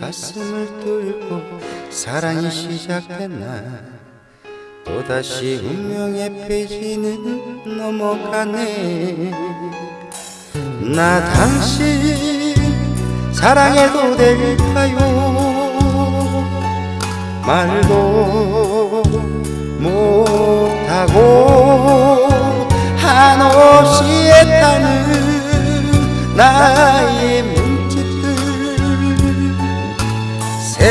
가슴을 뚫고 사랑이 시작됐나? 또다시 운명의 페이지는 넘어가네. 나 당신 사랑해도 될까요? 말도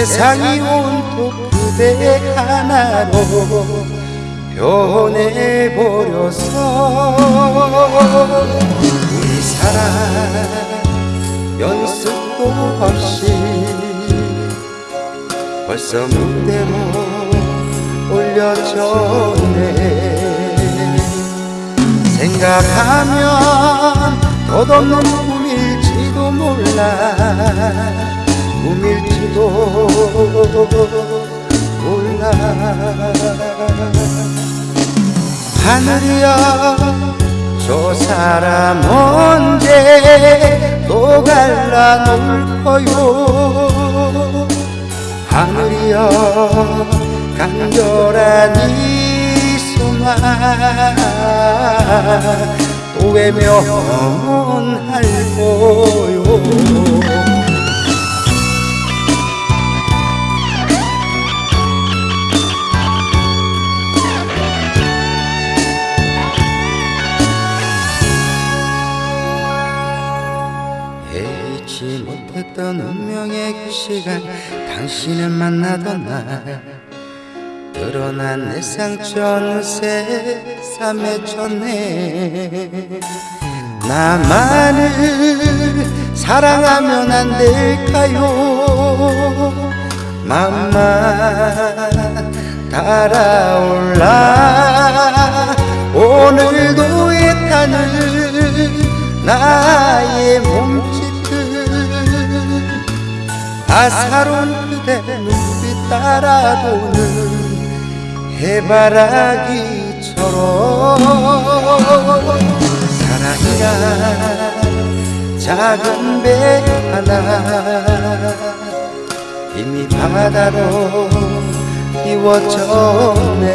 세상이 온통 그대 하나로 변해버려서 우리 사랑 연습도 없이 벌써 무대로 올려졌네. 생각하면 덧없는 꿈일지도 몰라. 꿈일 지도 몰라. 하늘이여 저 사람 언제 또 갈라놓을 거요? 하늘이여 간절한 이 소망 또 외면할 거 예의치 못했던 운명의 그 시간 당신을 만나던 날. 드러난 내 상처는 새삼 맺혔네. 나만을 사랑하면 안 될까요? 맘만 달아올라. 오늘도 애타는 나의 몸짓들 아사로운 그대 눈빛 따라도는 해바라기처럼 사랑이란 작은 배 하나 이미 바다로 띄워졌네.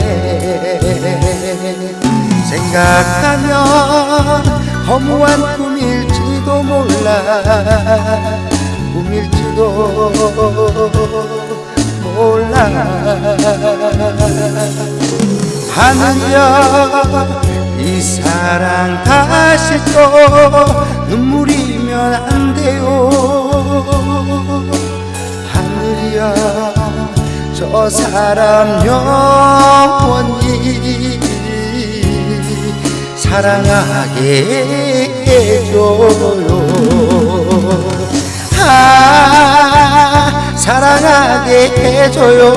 생각하면 허무한 꿈일지도 몰라 하늘이여 이 사랑 다시 또 눈물이면 안 돼요. 하늘이여 저 사람 영원히 사랑하게 해줘요. 아 사랑하게 해줘요